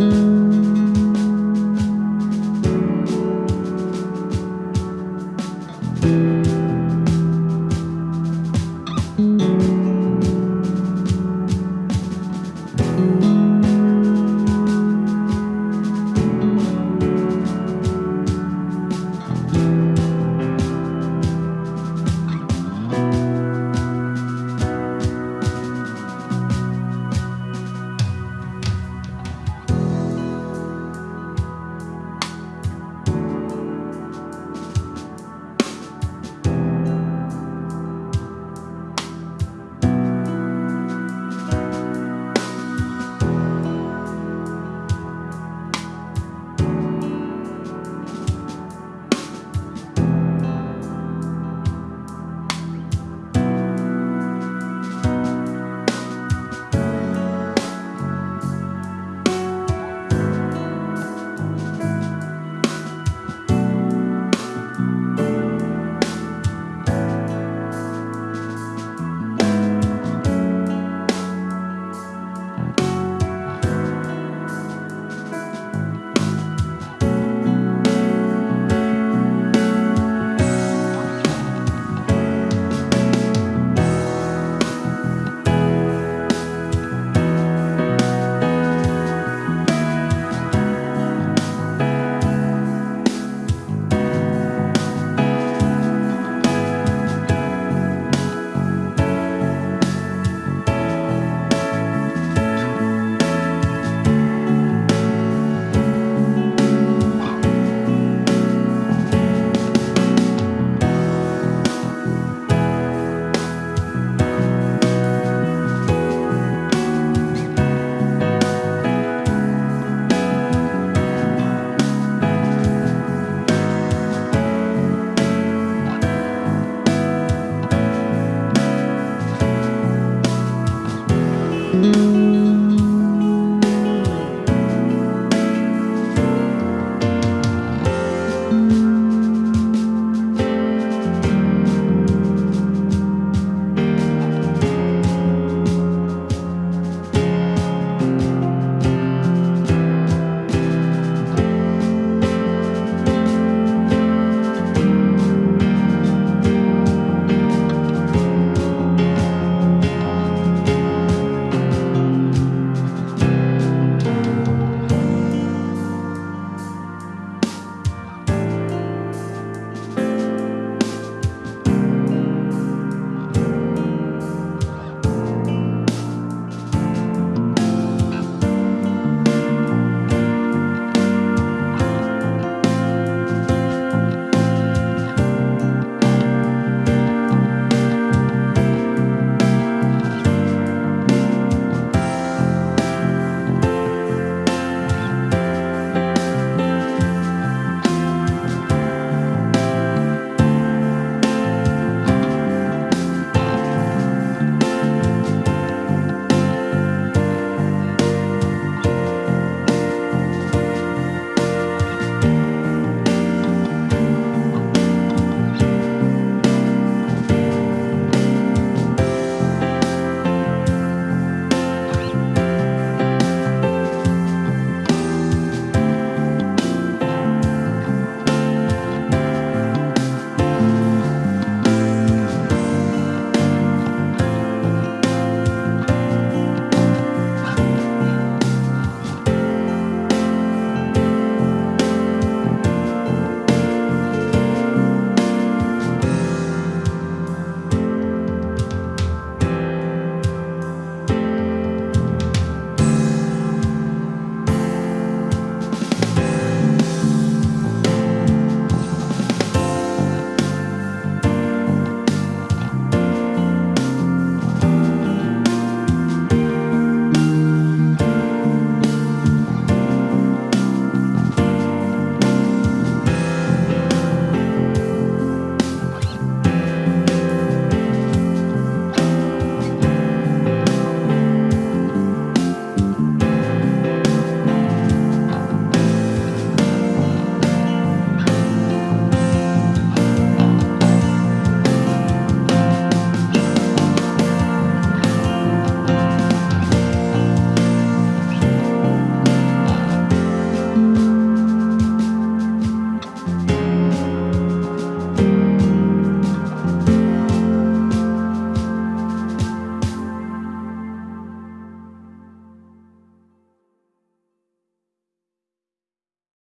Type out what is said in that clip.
you